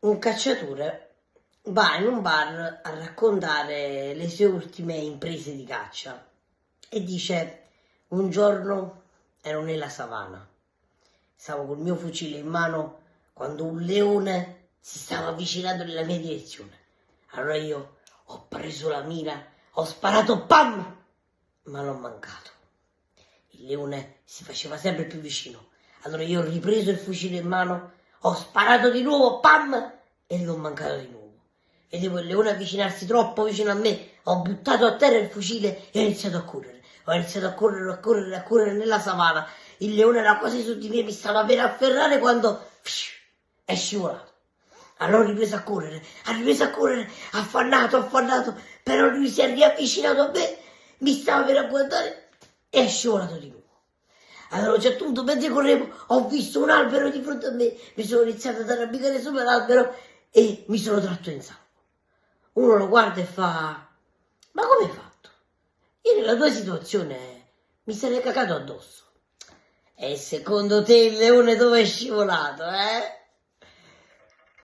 un cacciatore va in un bar a raccontare le sue ultime imprese di caccia e dice un giorno ero nella savana, stavo col mio fucile in mano quando un leone si stava avvicinando nella mia direzione. Allora io ho preso la mira, ho sparato, pam, ma l'ho mancato. Il leone si faceva sempre più vicino. Allora io ho ripreso il fucile in mano, ho sparato di nuovo, pam, e l'ho mancato di nuovo. Vedevo il leone avvicinarsi troppo vicino a me, ho buttato a terra il fucile e ho iniziato a correre. Ho iniziato a correre, a correre, a correre nella savana. Il leone era quasi su di me, mi stava per afferrare quando è scivolato. Allora ho ripreso a correre, ha ripreso a correre, affannato, affannato, però lui si è riavvicinato a me, mi stava per agguantare e è scivolato di nuovo. Allora a un certo punto, mentre correvo, ho visto un albero di fronte a me, mi sono iniziato ad arrampicare sopra l'albero e mi sono tratto in salvo. Uno lo guarda e fa, ma come hai fatto? Io nella tua situazione mi sarei cagato addosso. E secondo te il leone dove è scivolato, eh?